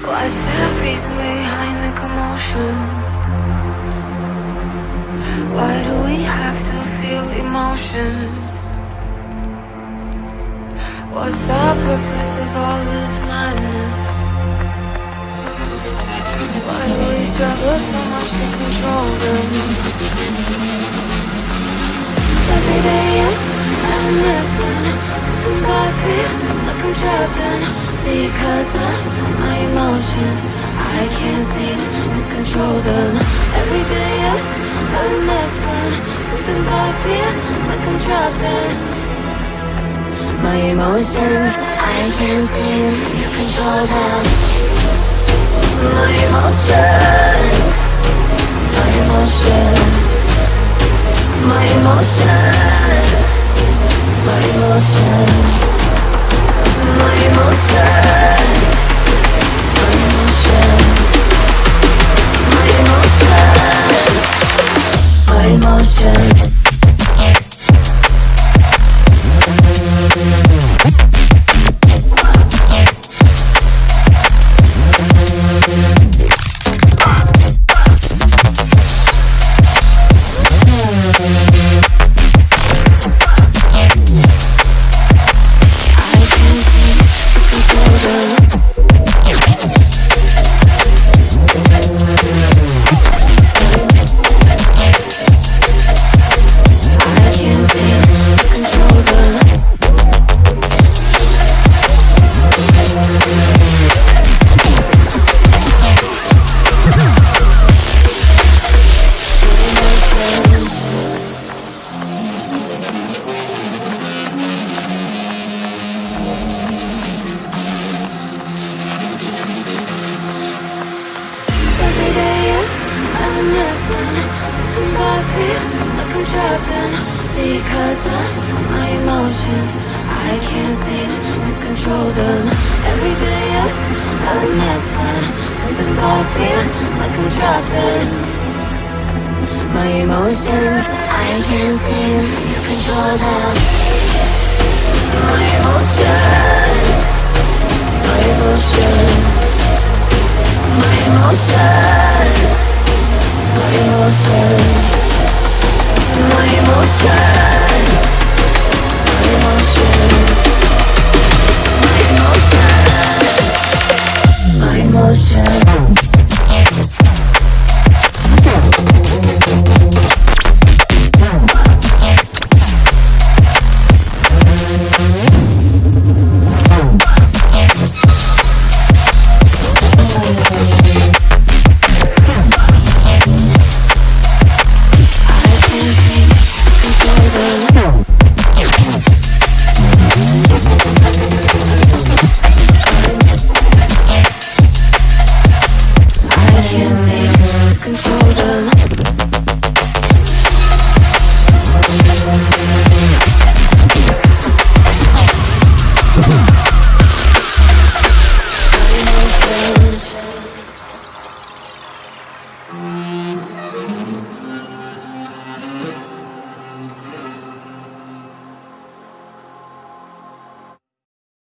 What's the reason behind the commotion? Why do we have to feel emotions? What's the purpose of all this madness? Why do we struggle so much to control them? Every day is mess when sometimes I feel like I'm trapped in because of my emotions. I can't seem to control them. Every day is a mess when sometimes I feel like I'm trapped in my emotions. I can't seem to control them. My emotions, sometimes I feel like I'm trapped in because of my emotions. I can't seem to control them. Every day is a mess when sometimes I feel like I'm trapped in my emotions. I can't seem to control them.